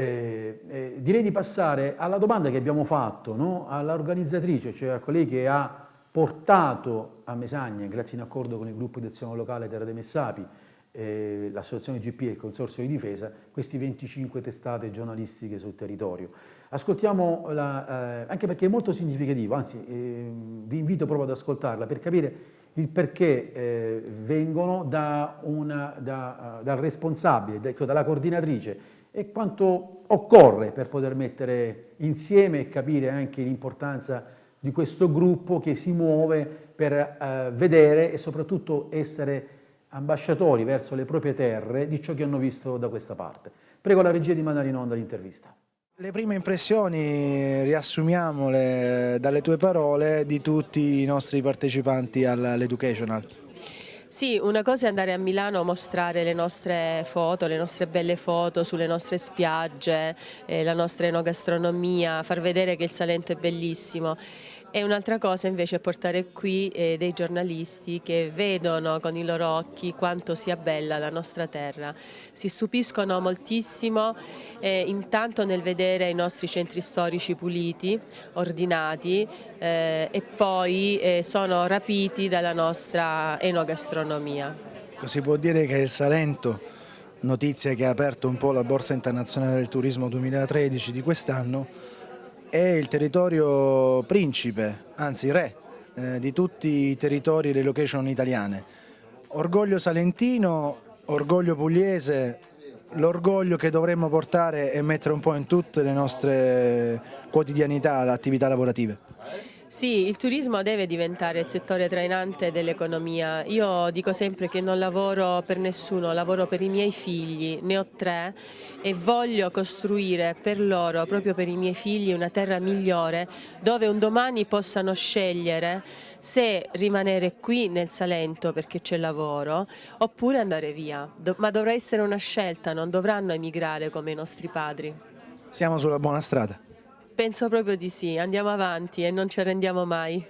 Eh, eh, direi di passare alla domanda che abbiamo fatto no? all'organizzatrice, cioè a colei che ha portato a Mesagna, grazie in accordo con il gruppo di azione locale Terra dei Messapi, eh, l'associazione GP e il Consorzio di Difesa, questi 25 testate giornalistiche sul territorio. Ascoltiamo, la, eh, anche perché è molto significativo, anzi eh, vi invito proprio ad ascoltarla per capire il perché eh, vengono da una, da, dal responsabile, da, dalla coordinatrice e quanto occorre per poter mettere insieme e capire anche l'importanza di questo gruppo che si muove per eh, vedere e soprattutto essere ambasciatori verso le proprie terre di ciò che hanno visto da questa parte. Prego la regia di mandare in onda l'intervista. Le prime impressioni, riassumiamole dalle tue parole, di tutti i nostri partecipanti all'Educational. Sì, una cosa è andare a Milano a mostrare le nostre foto, le nostre belle foto sulle nostre spiagge, eh, la nostra enogastronomia, far vedere che il Salento è bellissimo. E un'altra cosa invece è portare qui eh, dei giornalisti che vedono con i loro occhi quanto sia bella la nostra terra. Si stupiscono moltissimo eh, intanto nel vedere i nostri centri storici puliti, ordinati eh, e poi eh, sono rapiti dalla nostra enogastronomia. Si può dire che il Salento, notizia che ha aperto un po' la Borsa Internazionale del Turismo 2013 di quest'anno, è il territorio principe, anzi re, eh, di tutti i territori e le location italiane. Orgoglio salentino, orgoglio pugliese, l'orgoglio che dovremmo portare e mettere un po' in tutte le nostre quotidianità, le attività lavorative. Sì, il turismo deve diventare il settore trainante dell'economia. Io dico sempre che non lavoro per nessuno, lavoro per i miei figli, ne ho tre e voglio costruire per loro, proprio per i miei figli, una terra migliore dove un domani possano scegliere se rimanere qui nel Salento perché c'è lavoro oppure andare via. Ma dovrà essere una scelta, non dovranno emigrare come i nostri padri. Siamo sulla buona strada. Penso proprio di sì, andiamo avanti e non ci arrendiamo mai.